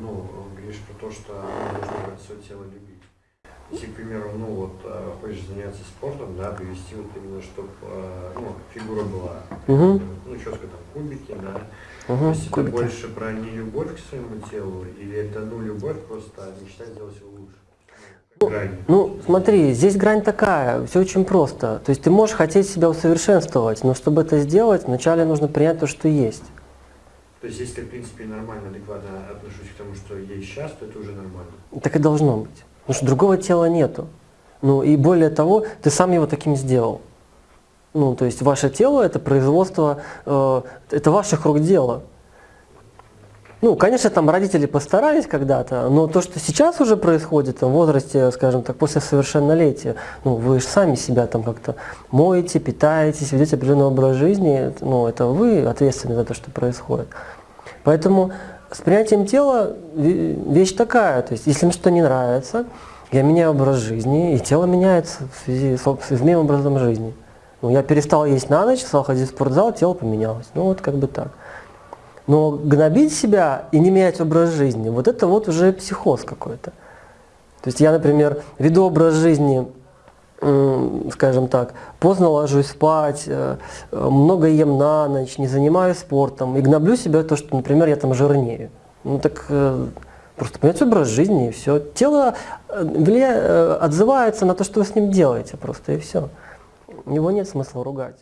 ну, говоришь про то, что должно свое тело любить. Если, к примеру, ну вот э, хочешь заняться спортом, да, привести вот именно, чтобы ну, фигура была, Угу. ну, четко там кубики, да. Угу. То есть это больше про не любовь к своему телу, или это ну любовь просто, а мечта сделать его лучше? Ну. Ну, смотри, здесь грань такая, все очень просто. То есть ты можешь хотеть себя усовершенствовать, но чтобы это сделать, вначале нужно принять то, что есть. То есть если в принципе, нормально, адекватно отношусь к тому, что есть сейчас, то это уже нормально. Так и должно быть. Потому что другого тела нету. Ну и более того, ты сам его таким сделал. Ну, то есть ваше тело это производство, э, это ваших рук дело. Ну, конечно, там родители постарались когда-то, но то, что сейчас уже происходит там, в возрасте, скажем так, после совершеннолетия, ну, вы же сами себя там как-то моете, питаетесь, ведете определенный образ жизни, ну, это вы ответственны за то, что происходит. Поэтому с принятием тела вещь такая, то есть если мне что-то не нравится, я меняю образ жизни, и тело меняется в связи с, моим образом жизни. Ну, я перестал есть на ночь, стал ходить в спортзал, тело поменялось. Ну, вот как бы так. Но гнобить себя и не менять образ жизни, вот это вот уже психоз какой-то. То есть я, например, веду образ жизни, скажем так, поздно ложусь спать, э, много ем на ночь, не занимаюсь спортом и гноблю себя то, что, например, я там жирнею. Ну так э, просто поменять образ жизни и все. Тело э, влия... отзывается на то, что вы с ним делаете просто и все. Его нет смысла ругать.